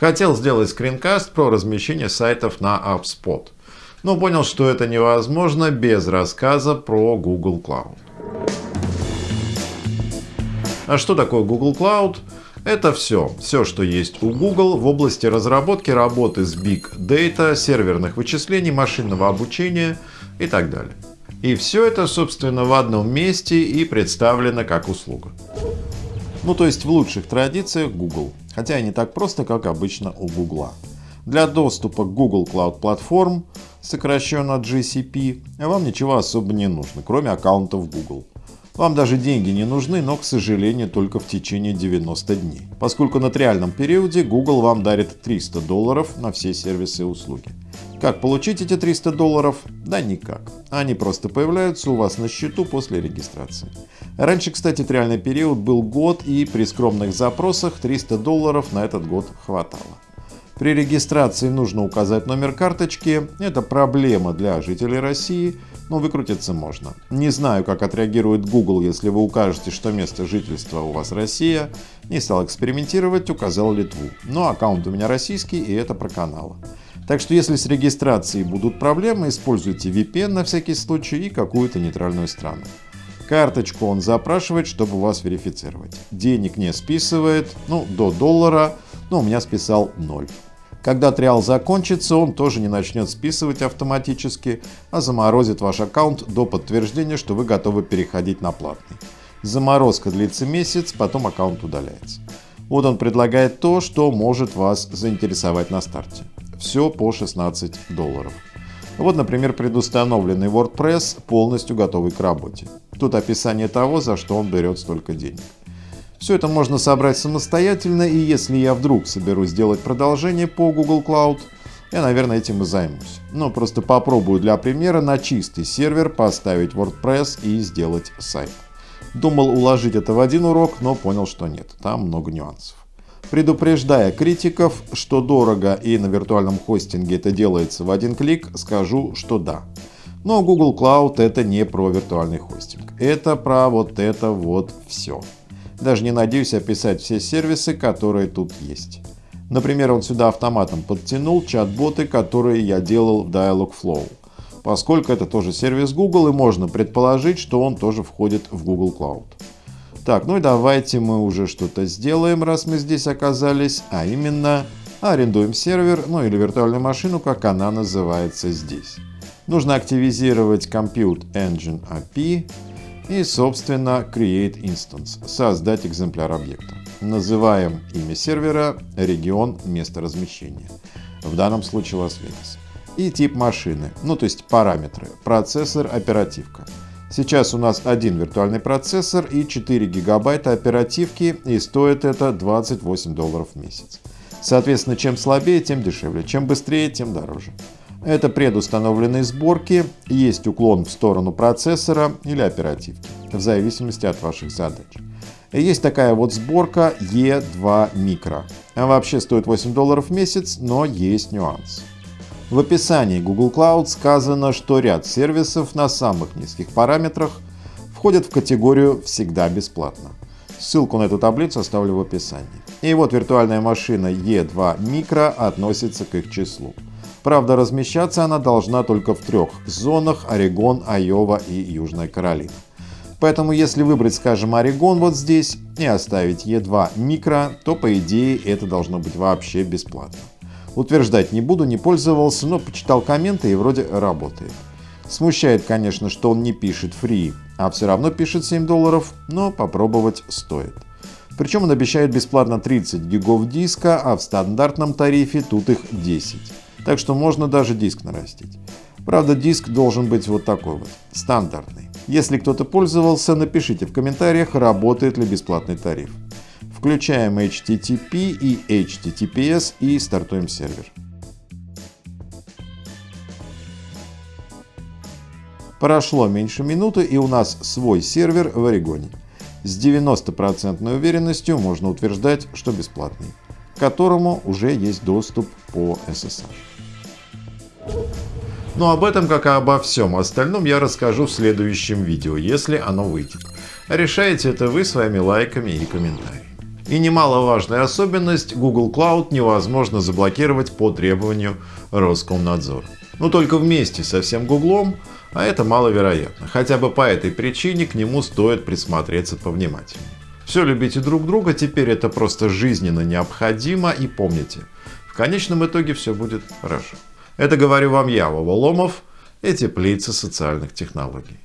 Хотел сделать скринкаст про размещение сайтов на AppSpot, но понял, что это невозможно без рассказа про Google Cloud. А что такое Google Cloud? Это все. Все, что есть у Google в области разработки, работы с Big Data, серверных вычислений, машинного обучения и так далее. И все это, собственно, в одном месте и представлено как услуга. Ну, то есть в лучших традициях Google. Хотя и не так просто, как обычно у Google. Для доступа к Google Cloud Platform, сокращенно GCP, вам ничего особо не нужно, кроме аккаунтов Google. Вам даже деньги не нужны, но, к сожалению, только в течение 90 дней. Поскольку на триальном периоде Google вам дарит 300 долларов на все сервисы и услуги. Как получить эти 300 долларов? Да никак. Они просто появляются у вас на счету после регистрации. Раньше, кстати, триальный период был год и при скромных запросах 300 долларов на этот год хватало. При регистрации нужно указать номер карточки. Это проблема для жителей России, но выкрутиться можно. Не знаю, как отреагирует Google, если вы укажете, что место жительства у вас Россия. Не стал экспериментировать, указал Литву. Но аккаунт у меня российский и это про каналы. Так что если с регистрацией будут проблемы, используйте VPN на всякий случай и какую-то нейтральную страну. Карточку он запрашивает, чтобы вас верифицировать. Денег не списывает, ну, до доллара, но у меня списал 0. Когда триал закончится, он тоже не начнет списывать автоматически, а заморозит ваш аккаунт до подтверждения, что вы готовы переходить на платный. Заморозка длится месяц, потом аккаунт удаляется. Вот он предлагает то, что может вас заинтересовать на старте. Все по 16 долларов. Вот, например, предустановленный WordPress, полностью готовый к работе. Тут описание того, за что он берет столько денег. Все это можно собрать самостоятельно, и если я вдруг соберусь сделать продолжение по Google Cloud, я, наверное, этим и займусь. Но просто попробую для примера на чистый сервер поставить WordPress и сделать сайт. Думал уложить это в один урок, но понял, что нет, там много нюансов. Предупреждая критиков, что дорого и на виртуальном хостинге это делается в один клик, скажу, что да. Но Google Cloud это не про виртуальный хостинг. Это про вот это вот все. Даже не надеюсь описать все сервисы, которые тут есть. Например, он сюда автоматом подтянул чат-боты, которые я делал в Dialogflow. Поскольку это тоже сервис Google и можно предположить, что он тоже входит в Google Cloud. Так, ну и давайте мы уже что-то сделаем, раз мы здесь оказались, а именно арендуем сервер, ну или виртуальную машину, как она называется здесь. Нужно активизировать Compute Engine API и, собственно, Create Instance, создать экземпляр объекта. Называем имя сервера, регион, место размещения. В данном случае Лас-Вегас. И тип машины, ну то есть параметры, процессор, оперативка. Сейчас у нас один виртуальный процессор и 4 гигабайта оперативки и стоит это 28 долларов в месяц. Соответственно, чем слабее, тем дешевле, чем быстрее, тем дороже. Это предустановленные сборки, есть уклон в сторону процессора или оперативки, в зависимости от ваших задач. Есть такая вот сборка E2 Micro. Она вообще стоит 8 долларов в месяц, но есть нюанс. В описании Google Cloud сказано, что ряд сервисов на самых низких параметрах входят в категорию «Всегда бесплатно». Ссылку на эту таблицу оставлю в описании. И вот виртуальная машина E2 Micro относится к их числу. Правда, размещаться она должна только в трех зонах – Орегон, Айова и Южная Каролина. Поэтому если выбрать, скажем, Орегон вот здесь и оставить E2 Micro, то по идее это должно быть вообще бесплатно. Утверждать не буду, не пользовался, но почитал комменты и вроде работает. Смущает, конечно, что он не пишет free, а все равно пишет 7 долларов, но попробовать стоит. Причем он обещает бесплатно 30 гигов диска, а в стандартном тарифе тут их 10. Так что можно даже диск нарастить. Правда, диск должен быть вот такой вот, стандартный. Если кто-то пользовался, напишите в комментариях, работает ли бесплатный тариф. Включаем HTTP и HTTPS и стартуем сервер. Прошло меньше минуты и у нас свой сервер в Орегоне. С 90% уверенностью можно утверждать, что бесплатный, к которому уже есть доступ по SSH. Но об этом, как и обо всем остальном, я расскажу в следующем видео, если оно выйдет. Решаете это вы своими лайками и комментариями. И немаловажная особенность — Google Cloud невозможно заблокировать по требованию Роскомнадзора. Но только вместе со всем Гуглом, а это маловероятно. Хотя бы по этой причине к нему стоит присмотреться повнимательнее. Все любите друг друга, теперь это просто жизненно необходимо и помните, в конечном итоге все будет хорошо. Это говорю вам я, Вова Ломов, и теплица социальных технологий.